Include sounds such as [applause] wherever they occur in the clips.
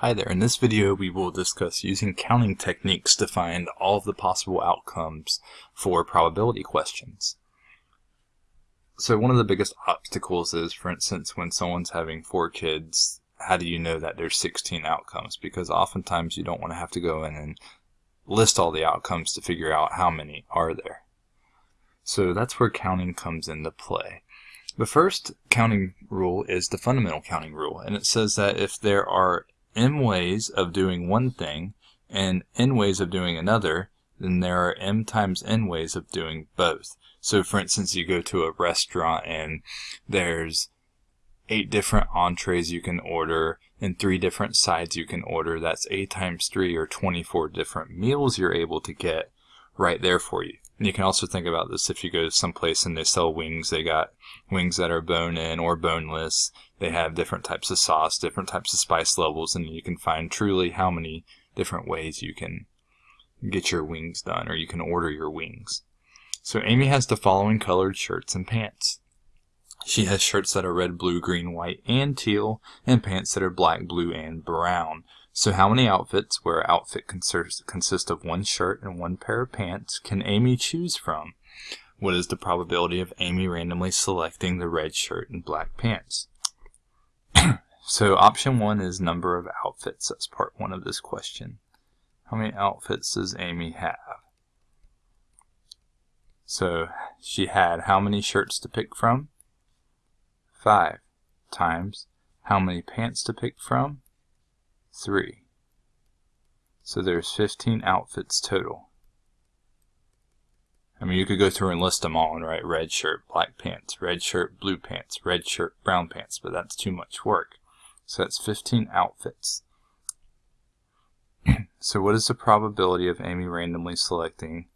Hi there, in this video we will discuss using counting techniques to find all of the possible outcomes for probability questions. So one of the biggest obstacles is, for instance, when someone's having four kids, how do you know that there's 16 outcomes? Because oftentimes you don't want to have to go in and list all the outcomes to figure out how many are there. So that's where counting comes into play. The first counting rule is the fundamental counting rule, and it says that if there are m ways of doing one thing and n ways of doing another, then there are m times n ways of doing both. So for instance, you go to a restaurant and there's eight different entrees you can order and three different sides you can order. That's 8 times 3 or 24 different meals you're able to get right there for you. And you can also think about this if you go to someplace and they sell wings. They got wings that are bone-in or boneless. They have different types of sauce, different types of spice levels, and you can find truly how many different ways you can get your wings done or you can order your wings. So Amy has the following colored shirts and pants. She has shirts that are red, blue, green, white, and teal, and pants that are black, blue, and brown. So how many outfits, where outfit consists of one shirt and one pair of pants, can Amy choose from? What is the probability of Amy randomly selecting the red shirt and black pants? [coughs] so option one is number of outfits. That's part one of this question. How many outfits does Amy have? So she had how many shirts to pick from? Five times how many pants to pick from? 3. So there's 15 outfits total. I mean, you could go through and list them all and write red shirt, black pants, red shirt, blue pants, red shirt, brown pants, but that's too much work. So that's 15 outfits. [clears throat] so what is the probability of Amy randomly selecting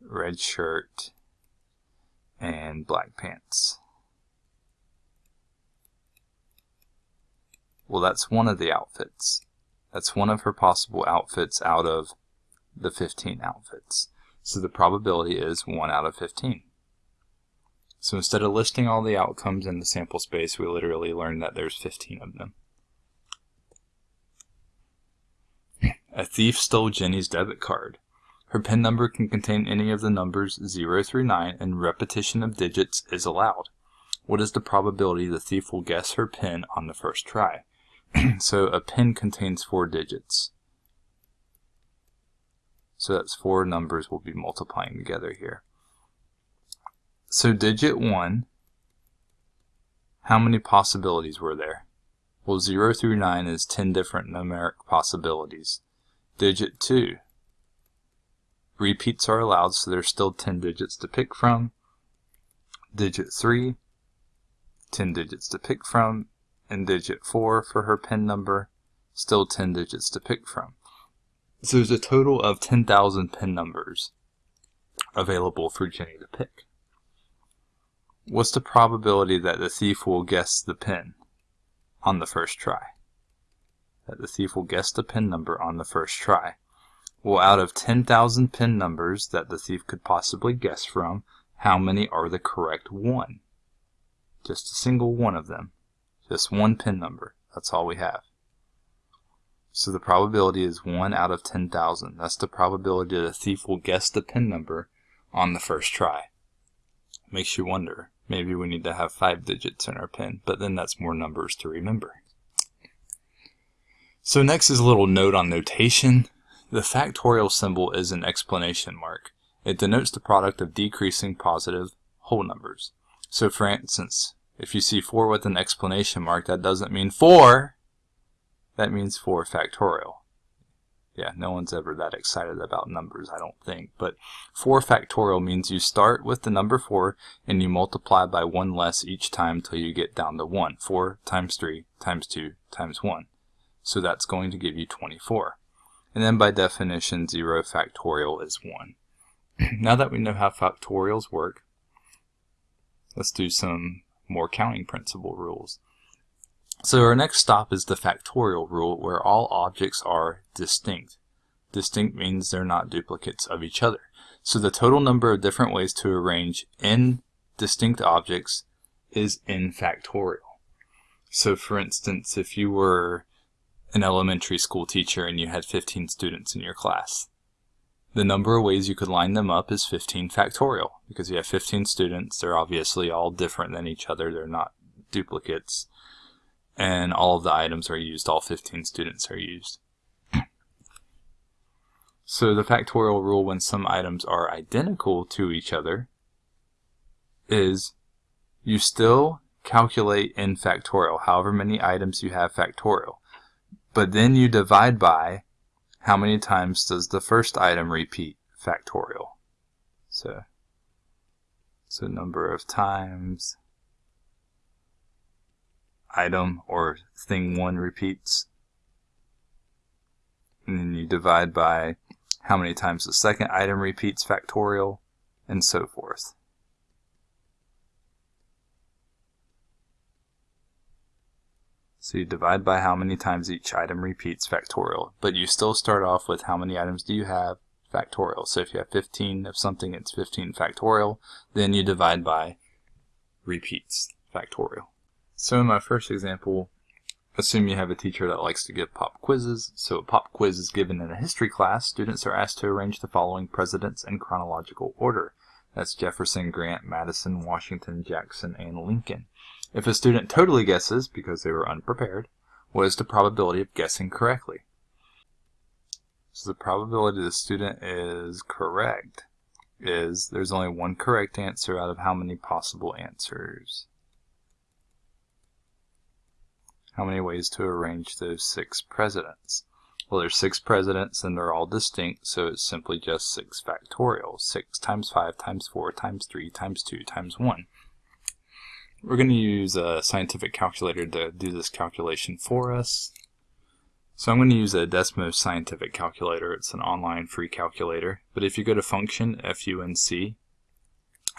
red shirt and black pants? Well, that's one of the outfits. That's one of her possible outfits out of the 15 outfits. So the probability is 1 out of 15. So instead of listing all the outcomes in the sample space, we literally learned that there's 15 of them. A thief stole Jenny's debit card. Her PIN number can contain any of the numbers 0 through 9 and repetition of digits is allowed. What is the probability the thief will guess her PIN on the first try? [clears throat] so a pin contains four digits. So that's four numbers we'll be multiplying together here. So digit 1, how many possibilities were there? Well, 0 through 9 is 10 different numeric possibilities. Digit 2, repeats are allowed, so there's still 10 digits to pick from. Digit 3, 10 digits to pick from and digit 4 for her PIN number, still 10 digits to pick from. So there's a total of 10,000 PIN numbers available for Jenny to pick. What's the probability that the thief will guess the PIN on the first try? That the thief will guess the PIN number on the first try. Well, out of 10,000 PIN numbers that the thief could possibly guess from, how many are the correct one? Just a single one of them. Just one pin number. That's all we have. So the probability is 1 out of 10,000. That's the probability that a thief will guess the pin number on the first try. Makes you wonder, maybe we need to have 5 digits in our pin, but then that's more numbers to remember. So next is a little note on notation. The factorial symbol is an explanation mark. It denotes the product of decreasing positive whole numbers. So for instance, if you see 4 with an explanation mark, that doesn't mean 4. That means 4 factorial. Yeah, no one's ever that excited about numbers, I don't think. But 4 factorial means you start with the number 4 and you multiply by 1 less each time till you get down to 1. 4 times 3 times 2 times 1. So that's going to give you 24. And then by definition, 0 factorial is 1. [clears throat] now that we know how factorials work, let's do some more counting principle rules. So our next stop is the factorial rule where all objects are distinct. Distinct means they're not duplicates of each other. So the total number of different ways to arrange n distinct objects is n factorial. So for instance, if you were an elementary school teacher and you had 15 students in your class. The number of ways you could line them up is 15 factorial because you have 15 students. They're obviously all different than each other. They're not duplicates. And all of the items are used. All 15 students are used. [clears throat] so the factorial rule when some items are identical to each other is you still calculate in factorial, however many items you have factorial. But then you divide by how many times does the first item repeat factorial. So, so number of times item or thing 1 repeats. And then you divide by how many times the second item repeats factorial, and so forth. So you divide by how many times each item repeats factorial, but you still start off with how many items do you have factorial. So if you have 15 of something, it's 15 factorial. Then you divide by repeats factorial. So in my first example, assume you have a teacher that likes to give pop quizzes. So a pop quiz is given in a history class. Students are asked to arrange the following presidents in chronological order. That's Jefferson, Grant, Madison, Washington, Jackson, and Lincoln. If a student totally guesses, because they were unprepared, what is the probability of guessing correctly? So the probability the student is correct is there's only one correct answer out of how many possible answers? How many ways to arrange those six presidents? Well, there's six presidents and they're all distinct, so it's simply just 6 factorial. 6 times 5 times 4 times 3 times 2 times 1. We're going to use a scientific calculator to do this calculation for us. So I'm going to use a Desmos scientific calculator. It's an online free calculator. But if you go to function, F-U-N-C,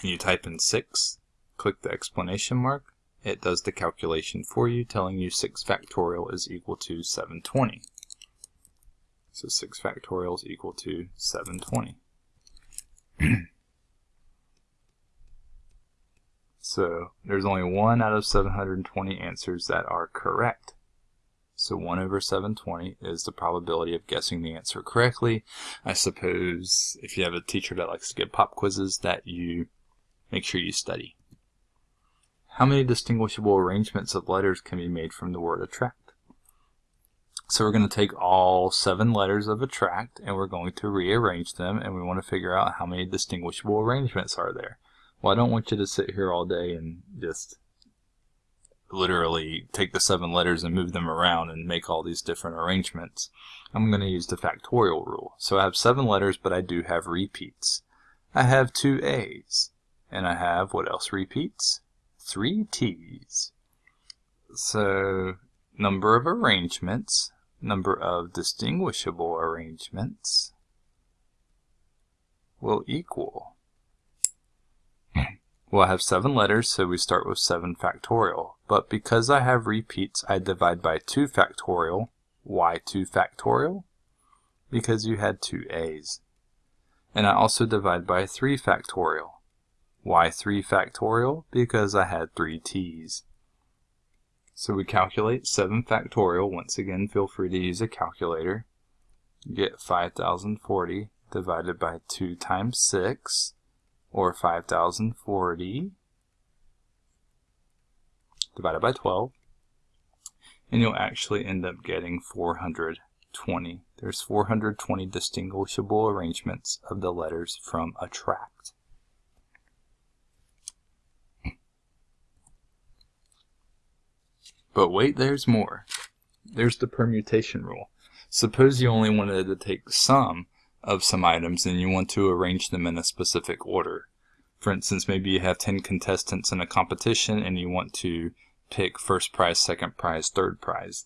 and you type in 6, click the explanation mark, it does the calculation for you, telling you 6 factorial is equal to 720. So 6 factorial is equal to 720. [clears throat] So there's only 1 out of 720 answers that are correct. So 1 over 720 is the probability of guessing the answer correctly. I suppose if you have a teacher that likes to give pop quizzes that you make sure you study. How many distinguishable arrangements of letters can be made from the word attract? So we're going to take all seven letters of attract and we're going to rearrange them and we want to figure out how many distinguishable arrangements are there. Well, I don't want you to sit here all day and just literally take the seven letters and move them around and make all these different arrangements. I'm going to use the factorial rule. So I have seven letters, but I do have repeats. I have two A's, and I have, what else repeats? Three T's. So, number of arrangements, number of distinguishable arrangements will equal [clears throat] well, I have seven letters, so we start with 7 factorial. But because I have repeats, I divide by 2 factorial. Why 2 factorial? Because you had two A's. And I also divide by 3 factorial. Why 3 factorial? Because I had 3 T's. So we calculate 7 factorial. Once again, feel free to use a calculator. You get 5040 divided by 2 times 6 or 5040 divided by 12 and you'll actually end up getting 420. There's 420 distinguishable arrangements of the letters from a tract. But wait, there's more. There's the permutation rule. Suppose you only wanted to take some of some items and you want to arrange them in a specific order. For instance, maybe you have 10 contestants in a competition and you want to pick first prize, second prize, third prize.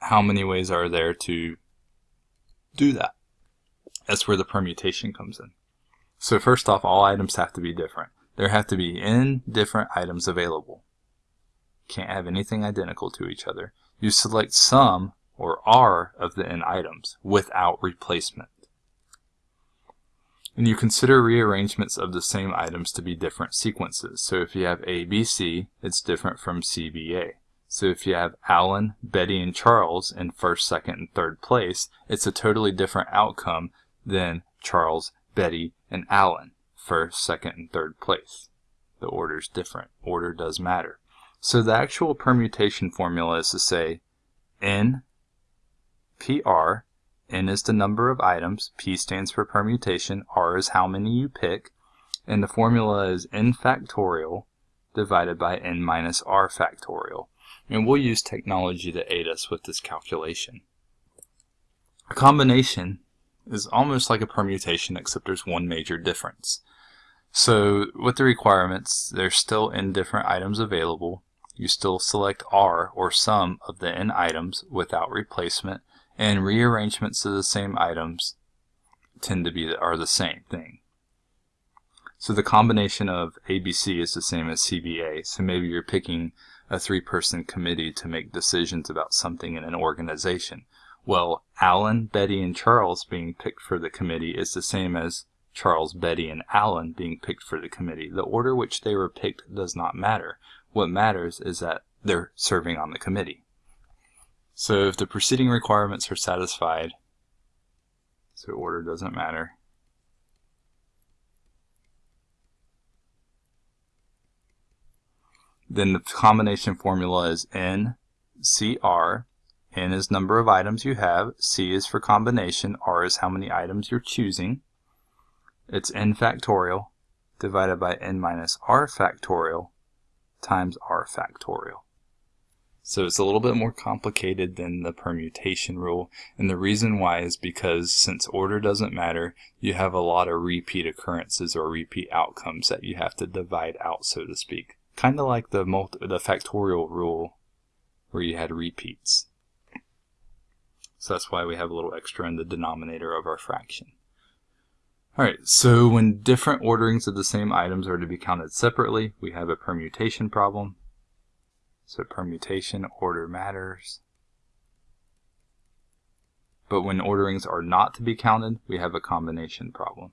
How many ways are there to do that? That's where the permutation comes in. So first off, all items have to be different. There have to be n different items available. Can't have anything identical to each other. You select some or r of the n items without replacement and you consider rearrangements of the same items to be different sequences. So if you have ABC, it's different from CBA. So if you have Alan, Betty, and Charles in first, second, and third place, it's a totally different outcome than Charles, Betty, and Alan, first, second, and third place. The order is different. Order does matter. So the actual permutation formula is to say N PR, N is the number of items, P stands for permutation, R is how many you pick, and the formula is N factorial divided by N minus R factorial. And we'll use technology to aid us with this calculation. A combination is almost like a permutation except there's one major difference. So with the requirements, there's still n different items available. You still select R or sum of the n items without replacement and rearrangements of the same items tend to be are the same thing. So the combination of ABC is the same as CBA. So maybe you're picking a three-person committee to make decisions about something in an organization. Well, Alan, Betty, and Charles being picked for the committee is the same as Charles, Betty, and Alan being picked for the committee. The order which they were picked does not matter. What matters is that they're serving on the committee. So if the preceding requirements are satisfied, so order doesn't matter, then the combination formula is N, CR, N is number of items you have, C is for combination, R is how many items you're choosing. It's N factorial divided by N minus R factorial times R factorial. So it's a little bit more complicated than the permutation rule. And the reason why is because since order doesn't matter, you have a lot of repeat occurrences or repeat outcomes that you have to divide out, so to speak. Kind of like the, multi the factorial rule where you had repeats. So that's why we have a little extra in the denominator of our fraction. Alright, so when different orderings of the same items are to be counted separately, we have a permutation problem. So permutation order matters. But when orderings are not to be counted, we have a combination problem.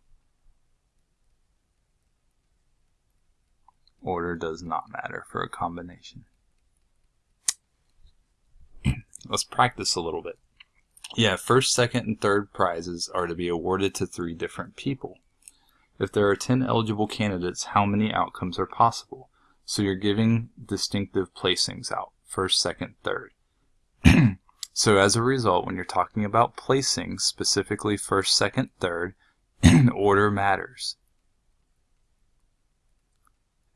Order does not matter for a combination. [clears throat] Let's practice a little bit. Yeah, first, second, and third prizes are to be awarded to three different people. If there are 10 eligible candidates, how many outcomes are possible? So you're giving distinctive placings out, first, second, third. [clears throat] so as a result, when you're talking about placings, specifically first, second, third, [clears throat] order matters.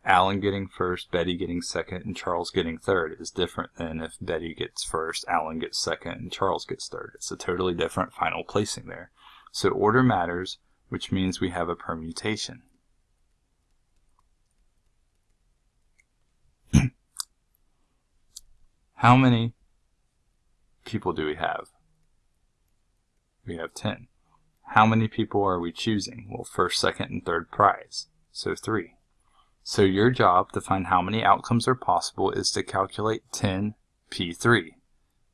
Alan getting first, Betty getting second, and Charles getting third is different than if Betty gets first, Alan gets second, and Charles gets third. It's a totally different final placing there. So order matters, which means we have a permutation. [clears throat] How many people do we have? We have 10. How many people are we choosing? Well, first, second, and third prize. So 3. So your job to find how many outcomes are possible is to calculate 10 P3.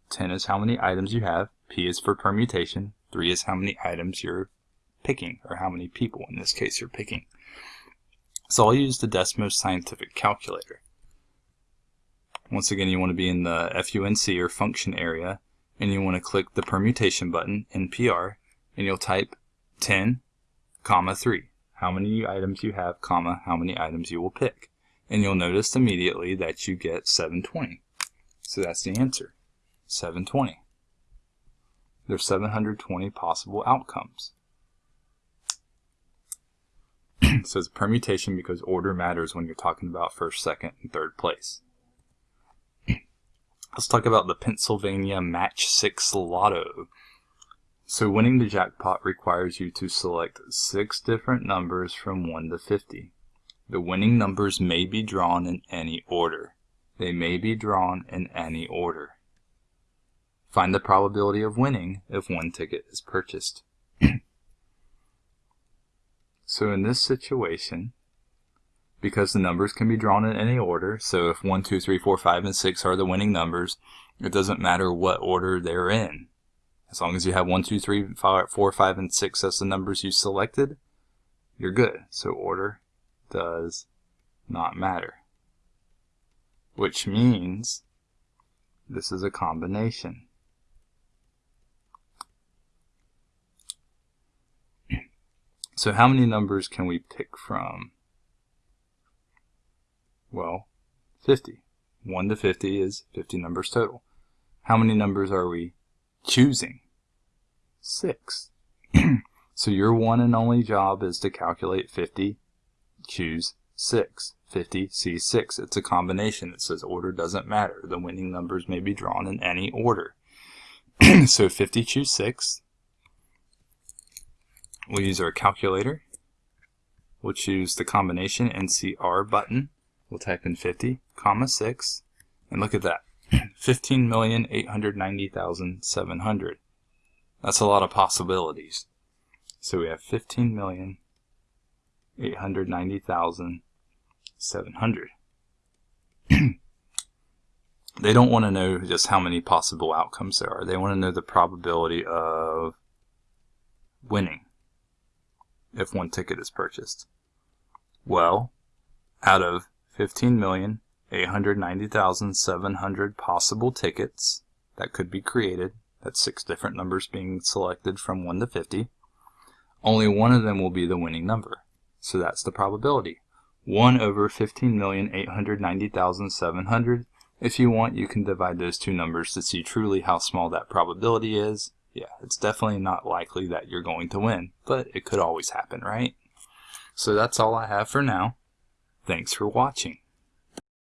10 is how many items you have, P is for permutation, 3 is how many items you're picking, or how many people in this case you're picking. So I'll use the Desmos Scientific Calculator. Once again, you want to be in the FUNC or function area, and you want to click the permutation button NPR, and you'll type 10, comma 3, how many items you have, comma, how many items you will pick. And you'll notice immediately that you get 720. So that's the answer, 720. There's 720 possible outcomes. [clears throat] so it's a permutation because order matters when you're talking about first, second, and third place. [clears throat] Let's talk about the Pennsylvania Match 6 Lotto. So winning the jackpot requires you to select six different numbers from 1 to 50. The winning numbers may be drawn in any order. They may be drawn in any order. Find the probability of winning if one ticket is purchased. [clears throat] so in this situation, because the numbers can be drawn in any order. So if 1, 2, 3, 4, 5, and 6 are the winning numbers, it doesn't matter what order they're in. As long as you have 1, 2, 3, 4, 5, and 6 as the numbers you selected, you're good. So order does not matter. Which means This is a combination. So how many numbers can we pick from? Well, 50. 1 to 50 is 50 numbers total. How many numbers are we choosing? 6. [clears throat] so your one and only job is to calculate 50, choose 6. 50, C6. It's a combination. It says order doesn't matter. The winning numbers may be drawn in any order. [clears throat] so 50 choose 6. We'll use our calculator. We'll choose the combination NCR button. We'll type in 50, comma 6, and look at that. 15,890,700. That's a lot of possibilities. So we have 15,890,700. [clears throat] they don't want to know just how many possible outcomes there are. They want to know the probability of winning if one ticket is purchased. Well, out of 15,890,700 possible tickets that could be created, that's six different numbers being selected from 1 to 50, only one of them will be the winning number. So that's the probability. 1 over 15,890,700. If you want, you can divide those two numbers to see truly how small that probability is yeah, it's definitely not likely that you're going to win, but it could always happen, right? So that's all I have for now. Thanks for watching.